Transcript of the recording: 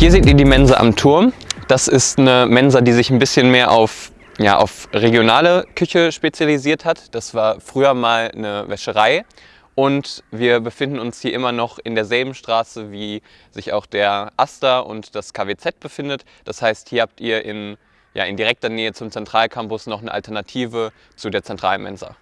Hier seht ihr die Mensa am Turm. Das ist eine Mensa, die sich ein bisschen mehr auf, ja, auf regionale Küche spezialisiert hat. Das war früher mal eine Wäscherei und wir befinden uns hier immer noch in derselben Straße, wie sich auch der Aster und das KWZ befindet. Das heißt, hier habt ihr in, ja, in direkter Nähe zum Zentralcampus noch eine Alternative zu der Zentralmensa.